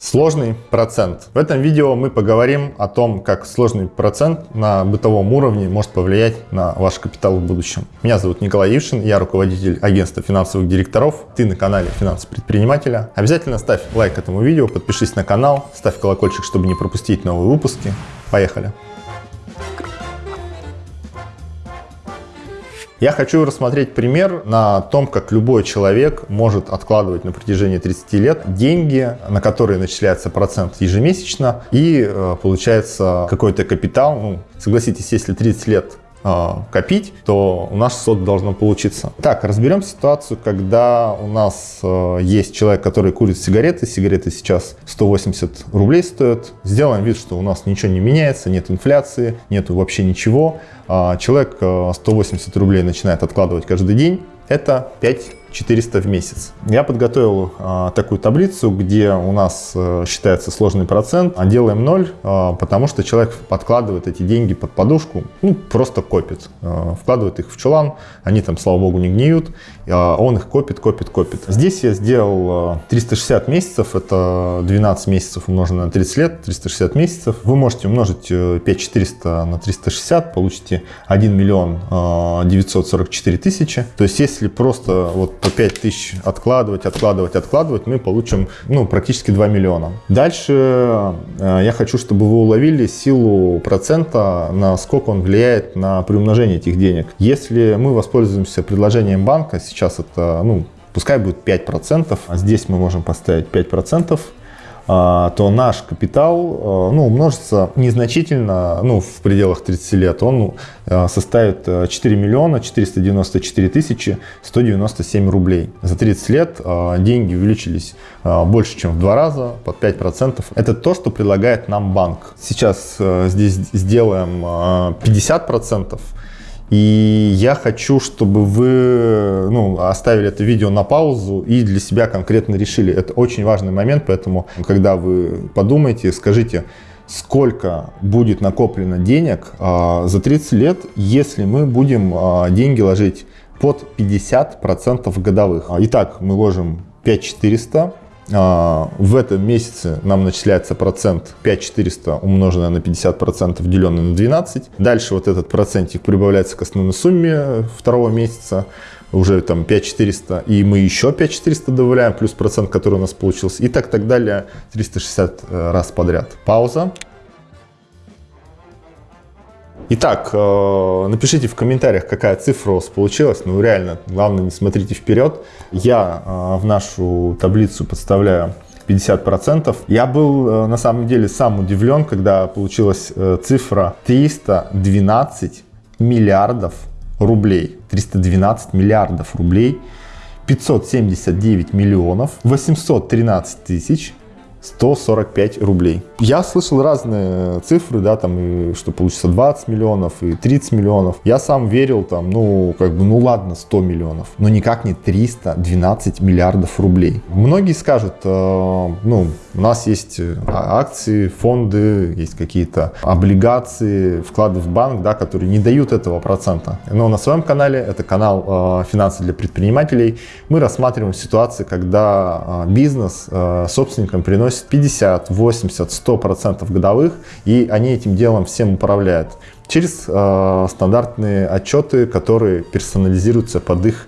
Сложный процент. В этом видео мы поговорим о том, как сложный процент на бытовом уровне может повлиять на ваш капитал в будущем. Меня зовут Николай Ившин, я руководитель агентства финансовых директоров. Ты на канале Финансы предпринимателя. Обязательно ставь лайк этому видео, подпишись на канал, ставь колокольчик, чтобы не пропустить новые выпуски. Поехали! Я хочу рассмотреть пример на том, как любой человек может откладывать на протяжении 30 лет деньги, на которые начисляется процент ежемесячно и э, получается какой-то капитал. Ну, согласитесь, если 30 лет копить, то у нас что-то должно получиться. Так, разберем ситуацию, когда у нас э, есть человек, который курит сигареты. Сигареты сейчас 180 рублей стоят. Сделаем вид, что у нас ничего не меняется, нет инфляции, нету вообще ничего. А, человек 180 э, рублей начинает откладывать каждый день, это 5 400 в месяц. Я подготовил а, такую таблицу, где у нас а, считается сложный процент, а делаем 0, а, потому что человек подкладывает эти деньги под подушку, ну, просто копит. А, вкладывает их в чулан, они там, слава богу, не гниют, а, он их копит, копит, копит. Здесь я сделал а, 360 месяцев, это 12 месяцев умноженное на 30 лет, 360 месяцев. Вы можете умножить 5400 на 360, получите 1 миллион а, 944 тысячи. То есть, если просто вот по 5 тысяч откладывать, откладывать, откладывать, мы получим ну, практически 2 миллиона. Дальше э, я хочу, чтобы вы уловили силу процента, насколько он влияет на приумножение этих денег. Если мы воспользуемся предложением банка, сейчас это, ну, пускай будет 5%, а здесь мы можем поставить 5%, а, то наш капитал а, ну, умножится незначительно, ну, в пределах 30 лет, он а, составит 4 миллиона 494 тысячи 197 рублей. За 30 лет деньги увеличились больше, чем в два раза, под 5%. Это то, что предлагает нам банк. Сейчас здесь сделаем 50%. И я хочу, чтобы вы ну, оставили это видео на паузу и для себя конкретно решили. Это очень важный момент, поэтому, когда вы подумаете, скажите, сколько будет накоплено денег а, за 30 лет, если мы будем а, деньги ложить под 50% годовых. Итак, мы ложим 5400 а, в этом месяце нам начисляется процент 5400 умноженное на 50 процентов деленное на 12. Дальше вот этот процентик прибавляется к основной сумме второго месяца уже там 5400, и мы еще 5400 добавляем, плюс процент, который у нас получился, и так так далее 360 э, раз подряд. Пауза. Итак, э, напишите в комментариях, какая цифра у вас получилась. Ну, реально, главное, не смотрите вперед. Я э, в нашу таблицу подставляю 50%. Я был э, на самом деле сам удивлен, когда получилась цифра 312 миллиардов рублей. 312 миллиардов рублей. 579 миллионов 813 тысяч 145 рублей. Я слышал разные цифры, да, там, и что получится 20 миллионов и 30 миллионов. Я сам верил, там, ну, как бы, ну ладно, 100 миллионов, но никак не 312 миллиардов рублей. Многие скажут, э, ну, у нас есть э, акции, фонды, есть какие-то облигации, вклады в банк, да, которые не дают этого процента. Но на своем канале, это канал э, «Финансы для предпринимателей», мы рассматриваем ситуации, когда э, бизнес э, собственникам приносит 50, 80, 100 процентов годовых, и они этим делом всем управляют через э, стандартные отчеты, которые персонализируются под их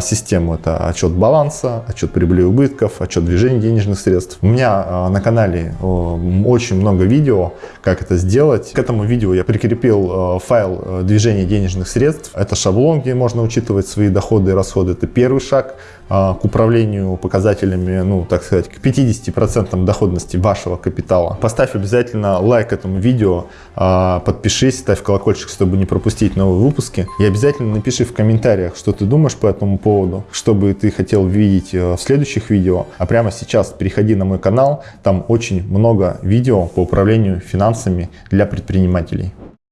систему. Это отчет баланса, отчет прибыли и убытков, отчет движения денежных средств. У меня а, на канале очень много видео, как это сделать. К этому видео я прикрепил а, файл э, движения денежных средств. Это шаблон, где можно учитывать свои доходы и расходы. Это первый шаг к управлению показателями, ну, так сказать, к 50% доходности вашего капитала. Поставь обязательно лайк этому видео, подпишись, ставь колокольчик, чтобы не пропустить новые выпуски. И обязательно напиши в комментариях, что ты думаешь по этому этому поводу, что бы ты хотел видеть э, в следующих видео. А прямо сейчас переходи на мой канал, там очень много видео по управлению финансами для предпринимателей.